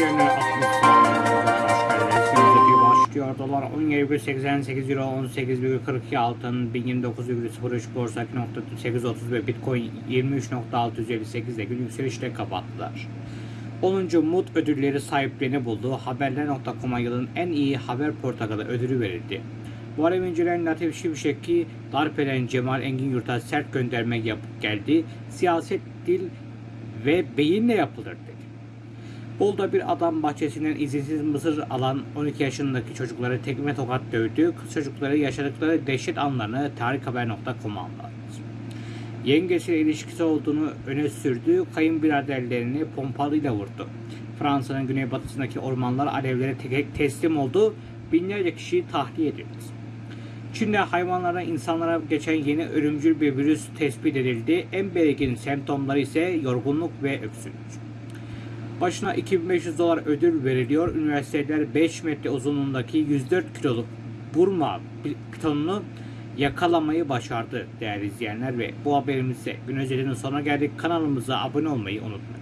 izleyenler 60 Şimdi başlıyor. Dolar 17,88 Euro 18,42 altın 1029,03 borsa 2.830 ve Bitcoin 23.658 ile gün yükselişle kapattılar. 10. Mut ödülleri sahiplerini buldu. Haberler.com'a yılın en iyi haber portakalı ödülü verildi. Muharrem İnce'den Latif Şimşek'i darp eden Cemal Engin Yurt'a sert gönderme yapıp geldi. Siyaset, dil ve beyinle yapılır dedi. Bolu'da bir adam bahçesinden izinsiz mısır alan 12 yaşındaki çocukları tekme tokat dövdü. Kız çocukları yaşadıkları dehşet anlarını tarikhaber.com'a anlattı. Yengesiyle ilişkisi olduğunu öne sürdü. Kayınbiraderlerini pompalıyla vurdu. Fransa'nın güneybatısındaki ormanlar alevlere tek teslim oldu. Binlerce kişi tahliye edildi. Çin'de hayvanlara insanlara geçen yeni ölümcül bir virüs tespit edildi. En belirgin semptomları ise yorgunluk ve öksürük. Başına 2500 dolar ödül veriliyor. Üniversiteler 5 metre uzunluğundaki 104 kiloluk Burma pitonunu yakalamayı başardı değerli izleyenler ve bu haberimizde gün özelinin sonuna geldik. Kanalımıza abone olmayı unutmayın.